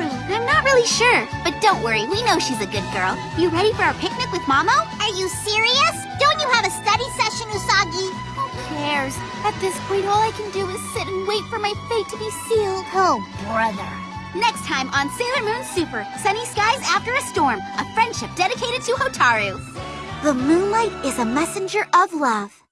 I'm not really sure, but don't worry, we know she's a good girl. You ready for our picnic with Mamo? Are you serious? Don't you have a study session, Usagi? Who cares? At this point, all I can do is sit and wait for my fate to be sealed. Oh, brother. Next time on Sailor Moon Super, Sunny Skies After a Storm, a friendship dedicated to Hotaru. The moonlight is a messenger of love.